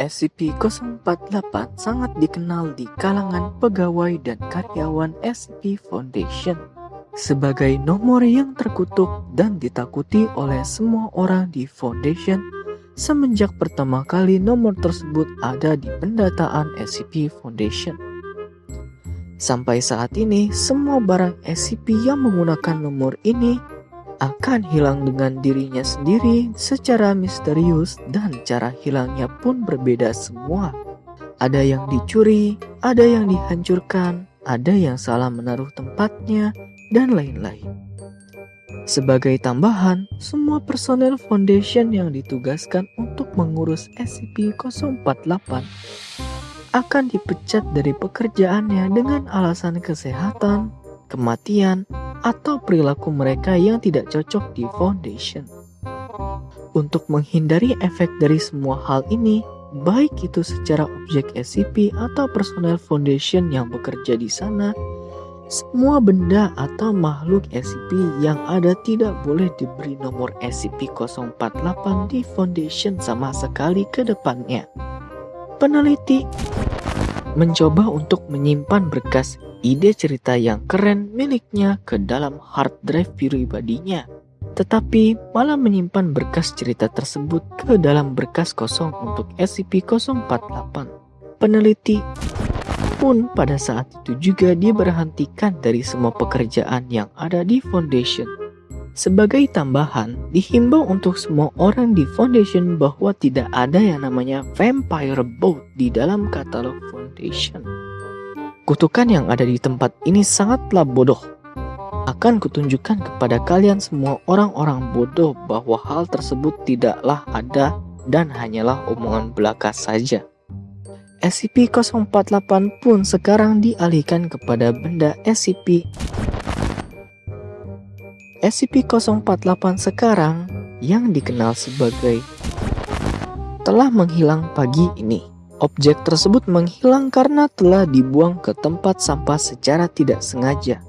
SCP-048 sangat dikenal di kalangan pegawai dan karyawan SCP Foundation sebagai nomor yang terkutuk dan ditakuti oleh semua orang di Foundation semenjak pertama kali nomor tersebut ada di pendataan SCP Foundation. Sampai saat ini, semua barang SCP yang menggunakan nomor ini akan hilang dengan dirinya sendiri secara misterius dan cara hilangnya pun berbeda semua. Ada yang dicuri, ada yang dihancurkan, ada yang salah menaruh tempatnya, dan lain-lain. Sebagai tambahan, semua personel Foundation yang ditugaskan untuk mengurus SCP-048 akan dipecat dari pekerjaannya dengan alasan kesehatan, kematian, atau perilaku mereka yang tidak cocok di foundation. Untuk menghindari efek dari semua hal ini, baik itu secara objek SCP atau personel foundation yang bekerja di sana, semua benda atau makhluk SCP yang ada tidak boleh diberi nomor SCP-048 di foundation sama sekali ke depannya. Peneliti mencoba untuk menyimpan berkas ide cerita yang keren miliknya ke dalam hard drive pribadinya. Tetapi malah menyimpan berkas cerita tersebut ke dalam berkas kosong untuk SCP-048. Peneliti pun pada saat itu juga diberhentikan dari semua pekerjaan yang ada di Foundation. Sebagai tambahan, dihimbau untuk semua orang di Foundation bahwa tidak ada yang namanya Vampire Boat di dalam katalog Foundation. Kutukan yang ada di tempat ini sangatlah bodoh. Akan kutunjukkan kepada kalian semua orang-orang bodoh bahwa hal tersebut tidaklah ada dan hanyalah omongan belaka saja. SCP-048 pun sekarang dialihkan kepada benda SCP SCP-048 sekarang yang dikenal sebagai telah menghilang pagi ini. Objek tersebut menghilang karena telah dibuang ke tempat sampah secara tidak sengaja.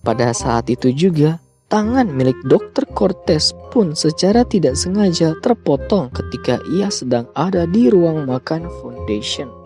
Pada saat itu juga, tangan milik Dr. Cortez pun secara tidak sengaja terpotong ketika ia sedang ada di ruang makan Foundation.